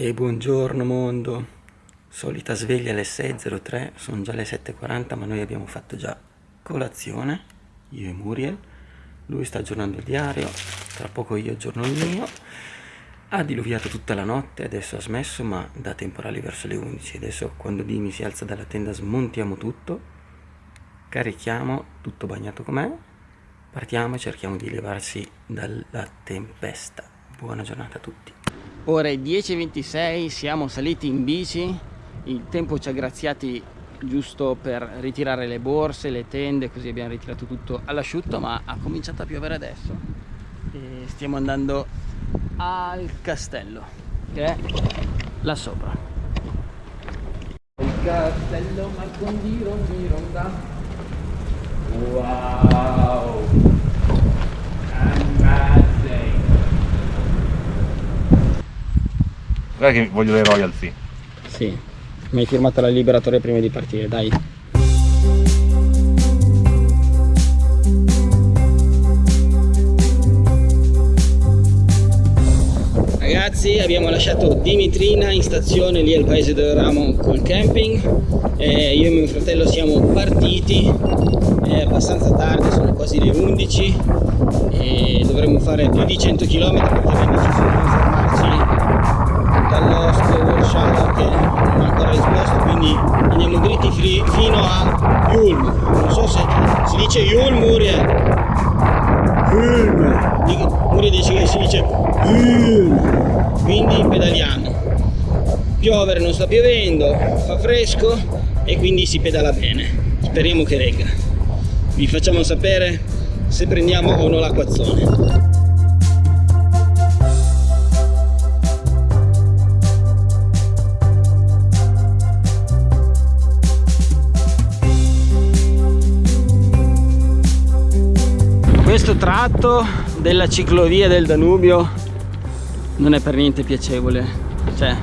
E buongiorno mondo, solita sveglia alle 6.03, sono già le 7.40 ma noi abbiamo fatto già colazione, io e Muriel, lui sta aggiornando il diario, tra poco io aggiorno il mio, ha diluviato tutta la notte, adesso ha smesso ma da temporali verso le 11, adesso quando Dimi si alza dalla tenda smontiamo tutto, carichiamo tutto bagnato com'è, partiamo e cerchiamo di levarsi dalla tempesta, buona giornata a tutti ore 10.26 siamo saliti in bici il tempo ci ha graziati giusto per ritirare le borse, le tende, così abbiamo ritirato tutto all'asciutto, ma ha cominciato a piovere adesso. E stiamo andando al castello, che è là sopra. Il castello Marcondi Rondi Ronda. Wow! Guarda che voglio le royalty. Sì, mi hai firmato la liberatoria prima di partire, dai. Ragazzi abbiamo lasciato Dimitrina in stazione lì al paese dove eravamo col camping. Eh, io e mio fratello siamo partiti. È abbastanza tardi, sono quasi le 11 e dovremmo fare più di 100 km perché abbiamo dall'oste workshop che non ha ancora risposto quindi andiamo dritti fino a Yulm. Non so se si dice Yulm Muriel Yulm. Muriel dice che si dice Yulm. Quindi pedaliamo piovere non sta piovendo fa fresco e quindi si pedala bene. Speriamo che regga. Vi facciamo sapere se prendiamo o no l'acquazzone questo tratto della ciclovia del Danubio non è per niente piacevole. Cioè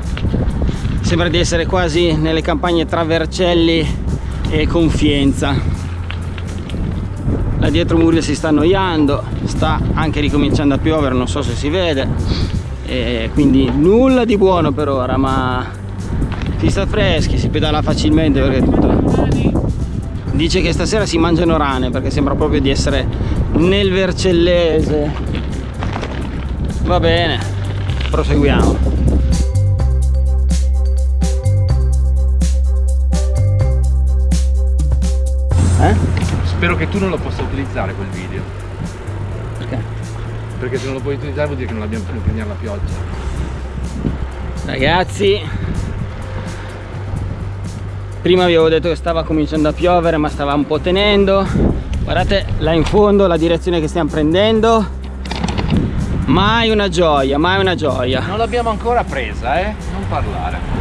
sembra di essere quasi nelle campagne tra Vercelli e Confienza. Là dietro Murio si sta annoiando sta anche ricominciando a piovere non so se si vede. E quindi nulla di buono per ora ma si sta freschi si pedala facilmente perché tutto dice che stasera si mangiano rane perché sembra proprio di essere nel Vercellese. Va bene proseguiamo. Eh? spero che tu non lo possa utilizzare quel video. Perché? perché se non lo puoi utilizzare vuol dire che non abbiamo più prendere la pioggia. Ragazzi prima vi avevo detto che stava cominciando a piovere ma stava un po' tenendo guardate là in fondo la direzione che stiamo prendendo. Mai una gioia mai una gioia. Non l'abbiamo ancora presa eh? Non parlare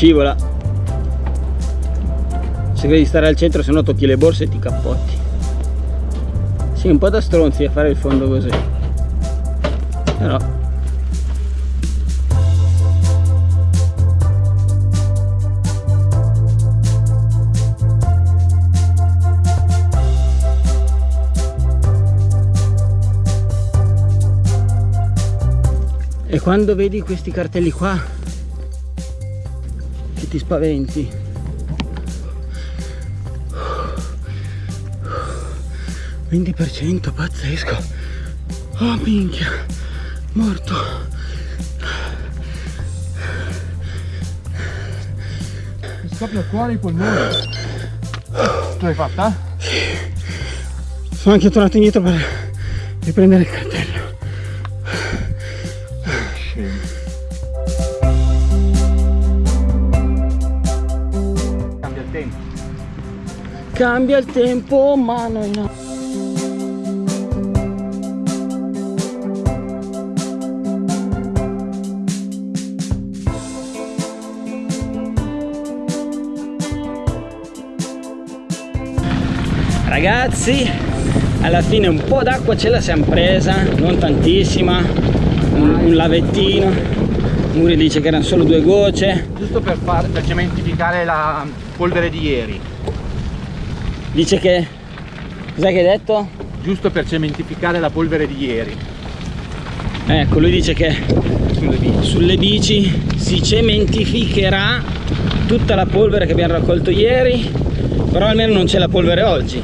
scivola. Cerca di stare al centro se no tocchi le borse e ti cappotti. Sì un po' da stronzi a fare il fondo così. Però. E quando vedi questi cartelli qua ti spaventi. 20% pazzesco. Oh minchia. Morto. Mi scoppia il cuore i polmoni. Tu l'hai fatta? sono anche tornato indietro per riprendere il cambia il tempo ma noi no ragazzi alla fine un po' d'acqua ce la siamo presa non tantissima un, un lavettino Muri dice che erano solo due gocce Giusto per, far, per cementificare la polvere di ieri. Dice che cos'è che hai detto? Giusto per cementificare la polvere di ieri. ecco lui dice che Sulle bici. sulle bici si cementificherà tutta la polvere che abbiamo raccolto ieri però almeno non c'è la polvere oggi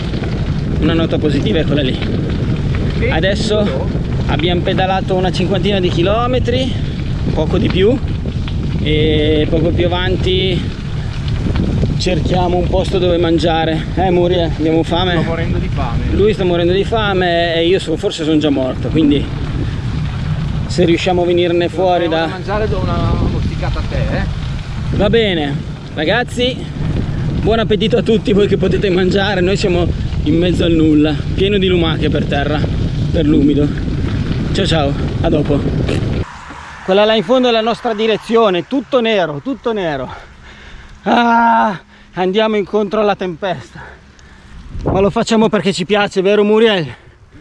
una nota positiva è quella lì adesso abbiamo pedalato una cinquantina di chilometri poco di più e poco più avanti cerchiamo un posto dove mangiare eh Muriel abbiamo Sto fame morendo di fame. lui sta morendo di fame e io so- forse sono già morto quindi se riusciamo a venirne fuori da mangiare do una mosticata a te, eh. Va bene, ragazzi, buon appetito a tutti voi che potete mangiare, noi siamo in mezzo al nulla, pieno di lumache per terra, per l'umido. Ciao ciao, a dopo. Quella là in fondo è la nostra direzione, tutto nero, tutto nero. Ah, andiamo incontro alla tempesta. Ma lo facciamo perché ci piace, vero Muriel?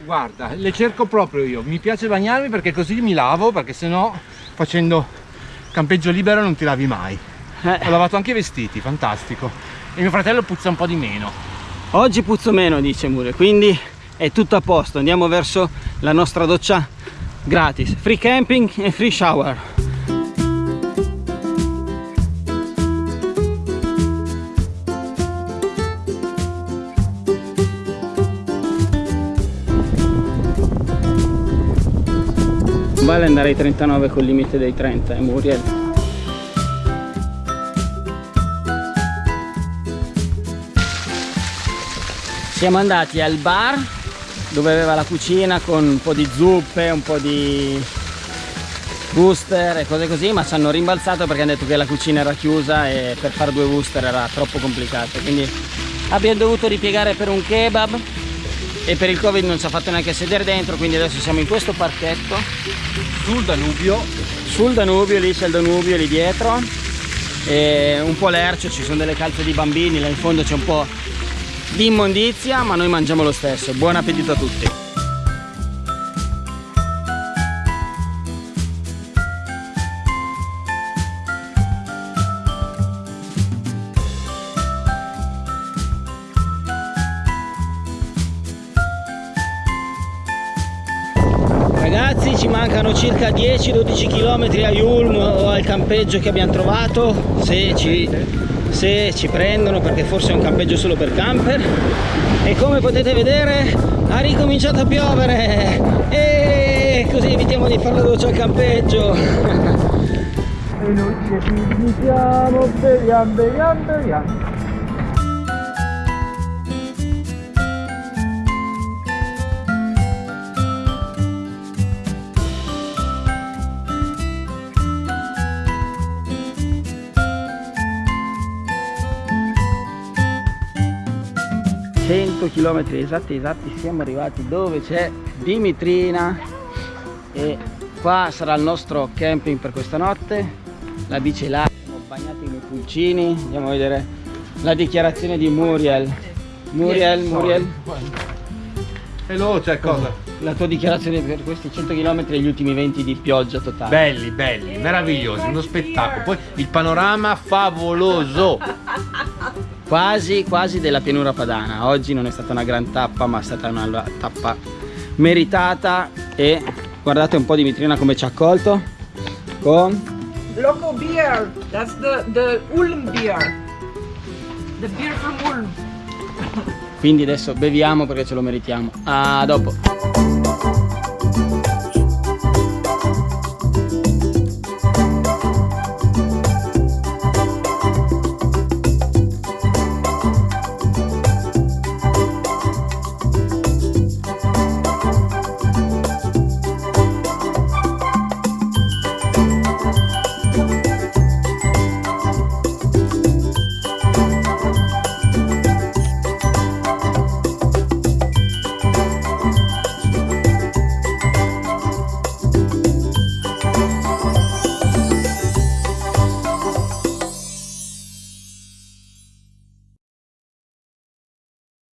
Guarda, le cerco proprio io. Mi piace bagnarmi perché così mi lavo, perché sennò facendo campeggio libero non ti lavi mai. Eh, Ho lavato anche i vestiti, fantastico. E mio fratello puzza un po' di meno. oggi puzzo meno, dice Muriel, quindi è tutto a posto. Andiamo verso la nostra doccia gratis. Free camping e free shower. Vale andare ai 39 col limite dei 30, eh, Muriel. Siamo andati al bar dove aveva la cucina con un po' di zuppe, un po' di booster e cose così, ma ci hanno rimbalzato perché hanno detto che la cucina era chiusa e per fare due booster era troppo complicato. Quindi abbiamo dovuto ripiegare per un kebab e per il covid non ci ha fatto neanche sedere dentro, quindi adesso siamo in questo parchetto Sul Danubio, sul Danubio, lì c'è il Danubio lì dietro e un po' lercio, ci sono delle calze di bambini, là in fondo c'è un po' di immondizia, ma noi mangiamo lo stesso. Buon appetito a tutti! Ragazzi ci mancano circa 10-12 km a Yulm o al campeggio che abbiamo trovato se ci, se ci prendono perché forse è un campeggio solo per camper. E come potete vedere ha ricominciato a piovere. E così evitiamo di fare la doccia al campeggio. E noi ci iniziamo, beviamo, beviamo, beviamo. 100 km esatti esatti siamo arrivati dove c'è Dimitrina e qua sarà il nostro camping per questa notte. La bici là siamo bagnati nei pulcini. Andiamo a vedere la dichiarazione di Muriel. Muriel, Muriel. Veloce, cosa? la tua dichiarazione per questi 100 km e gli ultimi 20 di pioggia totale. Belli, belli, meravigliosi, uno spettacolo. Poi il panorama favoloso. Quasi quasi della pianura padana oggi non è stata una gran tappa ma è stata una tappa meritata e guardate un po' Dimitrina come ci ha accolto con Local beer. That's the the Ulm beer. The beer from Ulm. quindi adesso beviamo perché ce lo meritiamo a dopo